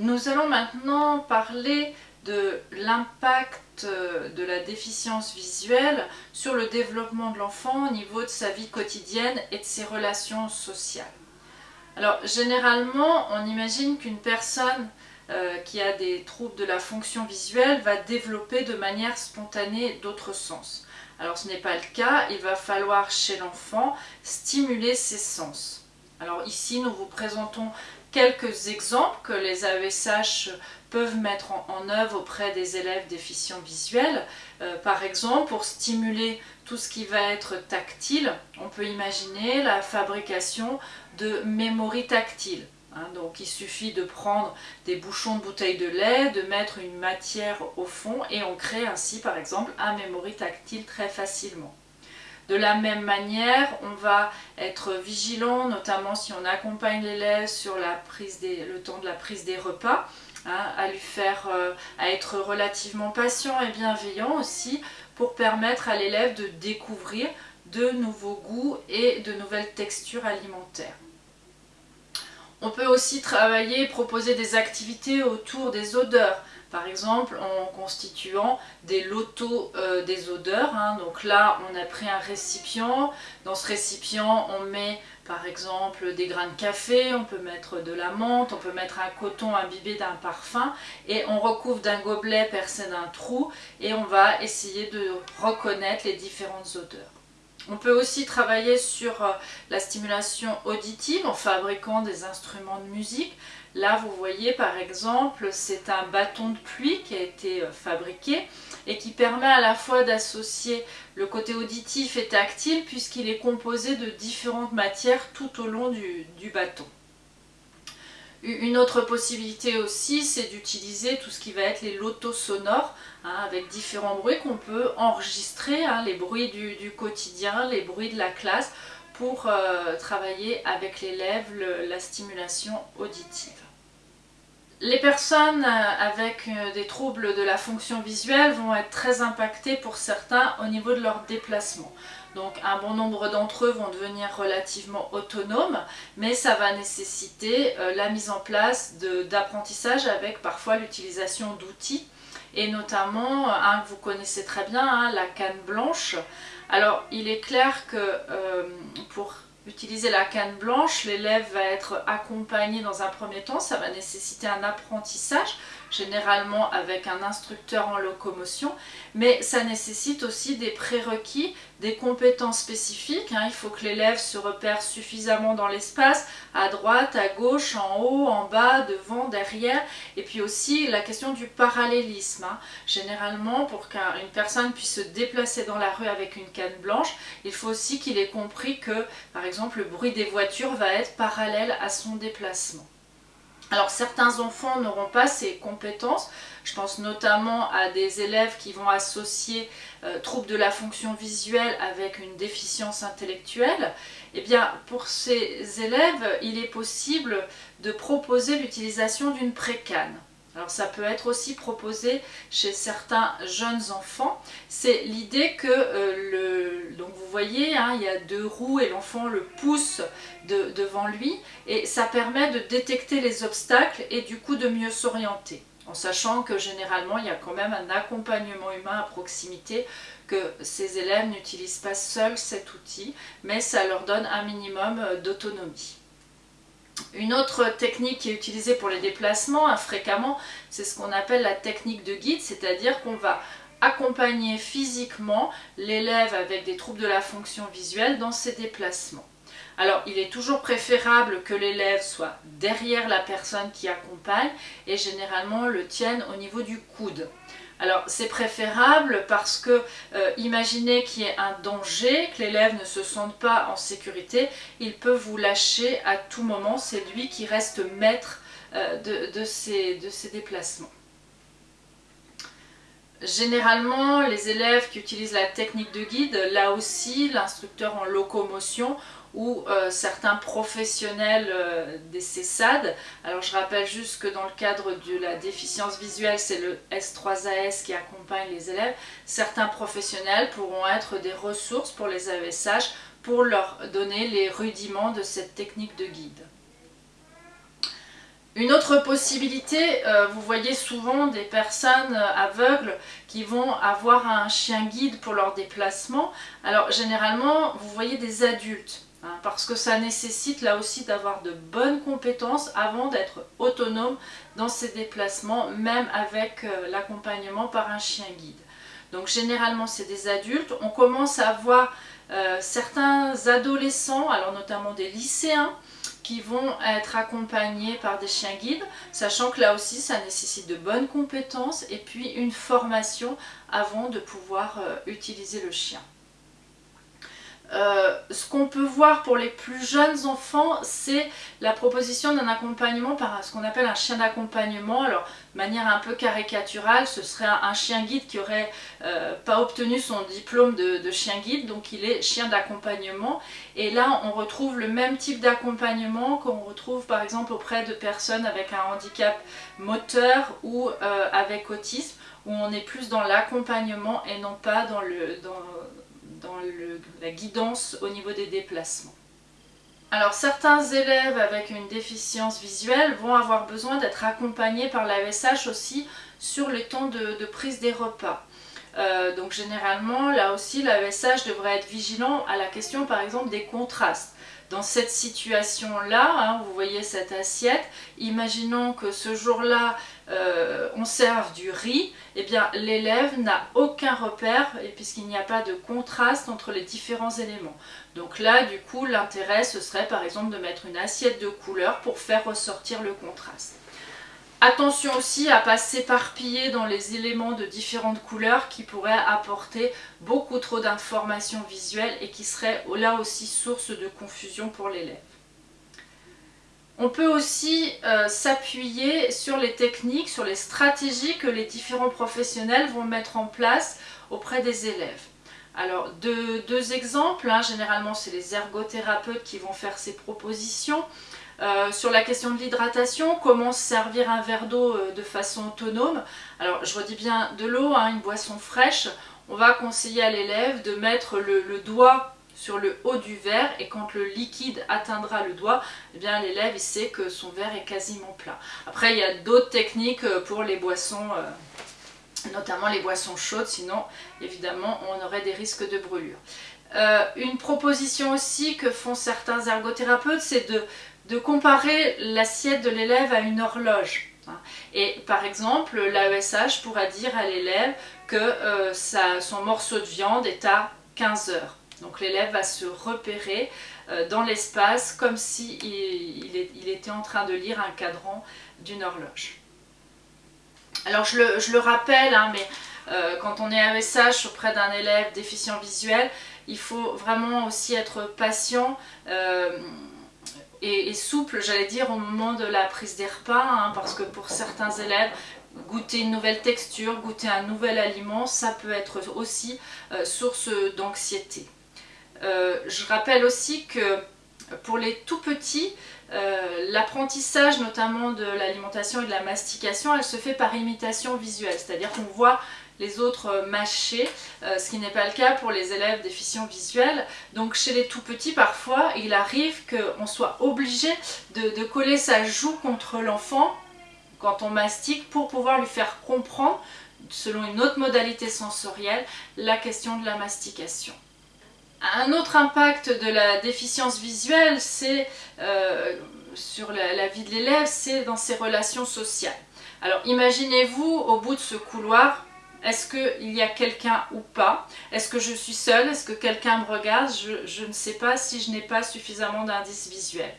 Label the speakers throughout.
Speaker 1: Nous allons maintenant parler de l'impact de la déficience visuelle sur le développement de l'enfant au niveau de sa vie quotidienne et de ses relations sociales. Alors généralement, on imagine qu'une personne euh, qui a des troubles de la fonction visuelle va développer de manière spontanée d'autres sens. Alors ce n'est pas le cas, il va falloir chez l'enfant stimuler ses sens. Alors ici nous vous présentons quelques exemples que les AESH peuvent mettre en, œuvre auprès des élèves déficients visuels. Euh, par exemple, pour stimuler tout ce qui va être tactile, on peut imaginer la fabrication de mémories tactiles. Hein. donc il suffit de prendre des bouchons de bouteille de lait, de mettre une matière au fond et on crée ainsi par exemple un mémorie tactile très facilement. De la même manière, on va être vigilant, notamment si on accompagne l'élève sur le temps de la prise des repas, hein, à lui faire, euh, à être relativement patient et bienveillant aussi, pour permettre à l'élève de découvrir de nouveaux goûts et de nouvelles textures alimentaires. On peut aussi travailler, proposer des activités autour des odeurs, par exemple en constituant des lotos euh, des odeurs. Hein. Donc là, on a pris un récipient. Dans ce récipient, on met par exemple des grains de café, on peut mettre de la menthe, on peut mettre un coton imbibé d'un parfum et on recouvre d'un gobelet percé d'un trou et on va essayer de reconnaître les différentes odeurs. On peut aussi travailler sur euh, la stimulation auditive en fabriquant des instruments de musique. Là, vous voyez par exemple, c'est un bâton de pluie qui a été euh, fabriqué et qui permet à la fois d'associer le côté auditif et tactile puisqu'il est composé de différentes matières tout au long du, bâton. Une autre possibilité aussi, c'est d'utiliser tout ce qui va être les lotos sonores, hein, avec différents bruits qu'on peut enregistrer, hein, les bruits du, quotidien, les bruits de la classe, pour euh, travailler avec l'élève la stimulation auditive. Les personnes euh, avec euh, des troubles de la fonction visuelle vont être très impactées pour certains au niveau de leur déplacement. Donc un bon nombre d'entre eux vont devenir relativement autonomes, mais ça va nécessiter euh, la mise en place d'apprentissage avec parfois l'utilisation d'outils, et notamment un que vous connaissez très bien, hein, la canne blanche. Alors il est clair que pour utiliser la canne blanche, l'élève va être accompagné dans un premier temps, ça va nécessiter un apprentissage, généralement avec un instructeur en locomotion, mais ça nécessite aussi des prérequis, des compétences spécifiques. Hein. Il faut que l'élève se repère suffisamment dans l'espace, à droite, à gauche, en haut, en bas, devant, derrière, et puis aussi la question du parallélisme. Hein. Généralement, pour qu'une personne puisse se déplacer dans la rue avec une canne blanche, il faut aussi qu'il ait compris que, par exemple, le bruit des voitures va être parallèle à son déplacement. Alors certains enfants n'auront pas ces compétences, je pense notamment à des élèves qui vont associer euh, troubles de la fonction visuelle avec une déficience intellectuelle. Eh bien pour ces élèves, il est possible de proposer l'utilisation d'une précane. Alors ça peut être aussi proposé chez certains jeunes enfants. C'est l'idée que, euh, le, donc vous voyez, hein, il y a deux roues et l'enfant le pousse devant lui et ça permet de détecter les obstacles et du coup de mieux s'orienter. En sachant que généralement il y a quand même un accompagnement humain à proximité que ces élèves n'utilisent pas seuls cet outil, mais ça leur donne un minimum euh, d'autonomie. Une autre technique qui est utilisée pour les déplacements fréquemment, c'est ce qu'on appelle la technique de guide, c'est-à-dire qu'on va accompagner physiquement l'élève avec des troubles de la fonction visuelle dans ses déplacements. Alors, il est toujours préférable que l'élève soit derrière la personne qui accompagne et généralement le tienne au niveau du coude. Alors c'est préférable parce que euh, imaginez qu'il y ait un danger, que l'élève ne se sente pas en sécurité, il peut vous lâcher à tout moment, c'est lui qui reste maître euh, de, de ses déplacements. Généralement, les élèves qui utilisent la technique de guide, là aussi, l'instructeur en locomotion ou euh, certains professionnels euh, des CESAD. Alors je rappelle juste que dans le cadre de la déficience visuelle, c'est le S3AS qui accompagne les élèves. Certains professionnels pourront être des ressources pour les AESH pour leur donner les rudiments de cette technique de guide. Une autre possibilité, euh, vous voyez souvent des personnes aveugles qui vont avoir un chien guide pour leur déplacement. Alors généralement, vous voyez des adultes, hein, parce que ça nécessite là aussi d'avoir de bonnes compétences avant d'être autonome dans ces déplacements, même avec euh, l'accompagnement par un chien guide. Donc généralement c'est des adultes. On commence à voir certains adolescents, alors notamment des lycéens, qui vont être accompagnés par des chiens guides, sachant que là aussi ça nécessite de bonnes compétences et puis une formation avant de pouvoir euh, utiliser le chien. Euh, ce qu'on peut voir pour les plus jeunes enfants, c'est la proposition d'un accompagnement par ce qu'on appelle un chien d'accompagnement. Alors, de manière un peu caricaturale, ce serait un, chien guide qui aurait euh, pas obtenu son diplôme de, chien guide, donc il est chien d'accompagnement. Et là, on retrouve le même type d'accompagnement qu'on retrouve par exemple auprès de personnes avec un handicap moteur ou euh, avec autisme, où on est plus dans l'accompagnement et non pas dans le... Dans, la guidance au niveau des déplacements. Alors certains élèves avec une déficience visuelle vont avoir besoin d'être accompagnés par l'AESH aussi sur le temps de, prise des repas. Euh, donc généralement, là aussi, l'AESH devrait être vigilant à la question par exemple des contrastes dans cette situation-là, hein, vous voyez cette assiette, imaginons que ce jour-là, euh, on serve du riz, eh bien l'élève n'a aucun repère puisqu'il n'y a pas de contraste entre les différents éléments. Donc là, du coup, l'intérêt, ce serait par exemple de mettre une assiette de couleurs pour faire ressortir le contraste. Attention aussi à ne pas s'éparpiller dans les éléments de différentes couleurs qui pourraient apporter beaucoup trop d'informations visuelles et qui seraient là aussi source de confusion pour l'élève. On peut aussi euh, s'appuyer sur les techniques, sur les stratégies que les différents professionnels vont mettre en place auprès des élèves. Alors deux, exemples, hein. généralement c'est les ergothérapeutes qui vont faire ces propositions. Euh, sur la question de l'hydratation, comment servir un verre d'eau euh, de façon autonome. Alors je redis bien de l'eau, hein, une boisson fraîche, on va conseiller à l'élève de mettre le, doigt sur le haut du verre et quand le liquide atteindra le doigt, eh bien l'élève sait que son verre est quasiment plat. Après il y a d'autres techniques euh, pour les boissons, notamment les boissons chaudes, sinon évidemment on aurait des risques de brûlure. une proposition aussi que font certains ergothérapeutes, c'est de de comparer l'assiette de l'élève à une horloge. Et par exemple, l'AESH pourra dire à l'élève que euh, son morceau de viande est à 15 heures. Donc l'élève va se repérer euh, dans l'espace comme s'il si il, était en train de lire un cadran d'une horloge. Alors je le, rappelle, hein, mais euh, quand on est AESH auprès d'un élève déficient visuel, il faut vraiment aussi être patient et, souple, j'allais dire, au moment de la prise des repas, hein, parce que pour certains élèves, goûter une nouvelle texture, goûter un nouvel aliment, ça peut être aussi euh, source d'anxiété. Euh, je rappelle aussi que pour les tout petits, euh, l'apprentissage notamment de l'alimentation et de la mastication, elle se fait par imitation visuelle, c'est-à-dire qu'on voit les autres euh, mâchés, euh, ce qui n'est pas le cas pour les élèves déficients visuels. Donc chez les tout petits, parfois, il arrive qu'on soit obligé de, coller sa joue contre l'enfant quand on mastique pour pouvoir lui faire comprendre, selon une autre modalité sensorielle, la question de la mastication. Un autre impact de la déficience visuelle, c'est euh, sur la vie de l'élève, c'est dans ses relations sociales. Alors imaginez-vous au bout de ce couloir, est-ce qu'il y a quelqu'un ou pas? Est-ce que je suis seule? Est-ce que quelqu'un me regarde? Je, ne sais pas si je n'ai pas suffisamment d'indices visuels.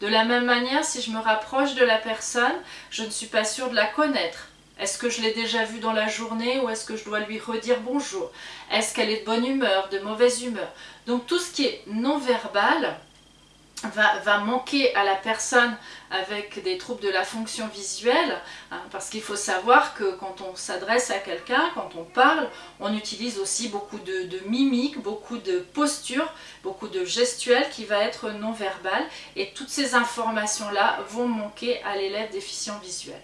Speaker 1: De la même manière, si je me rapproche de la personne, je ne suis pas sûre de la connaître. Est-ce que je l'ai déjà vue dans la journée ou est-ce que je dois lui redire bonjour? Est-ce qu'elle est de bonne humeur, de mauvaise humeur? Donc tout ce qui est non va, manquer à la personne avec des troubles de la fonction visuelle, hein, parce qu'il faut savoir que quand on s'adresse à quelqu'un, quand on parle, on utilise aussi beaucoup de, mimiques, beaucoup de postures, beaucoup de gestuels qui va être non verbal, et toutes ces informations-là vont manquer à l'élève déficient visuel.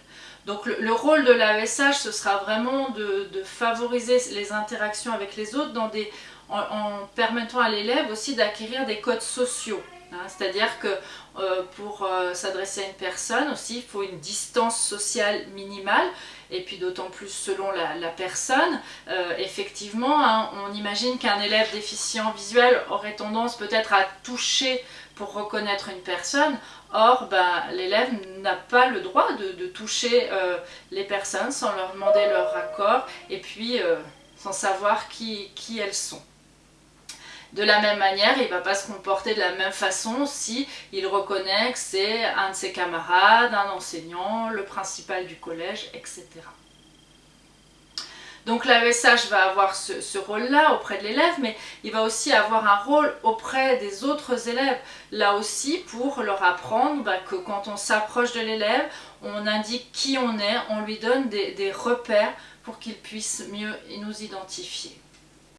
Speaker 1: Donc le, rôle de l'AESH, ce sera vraiment de, favoriser les interactions avec les autres en permettant à l'élève aussi d'acquérir des codes sociaux. C'est-à-dire que euh, pour euh, s'adresser à une personne aussi, il faut une distance sociale minimale, et puis d'autant plus selon la, personne. Euh, effectivement, hein, on imagine qu'un élève déficient visuel aurait tendance peut-être à toucher pour reconnaître une personne. Or, ben, l'élève n'a pas le droit de, toucher les personnes sans leur demander leur accord, et puis sans savoir qui elles sont. De la même manière, il ne va pas se comporter de la même façon si il reconnaît que c'est un de ses camarades, un enseignant, le principal du collège, etc. Donc l'AESH va avoir ce, rôle-là auprès de l'élève, mais il va aussi avoir un rôle auprès des autres élèves. Là aussi, pour leur apprendre bah, que quand on s'approche de l'élève, on indique qui on est, on lui donne des repères pour qu'il puisse mieux nous identifier.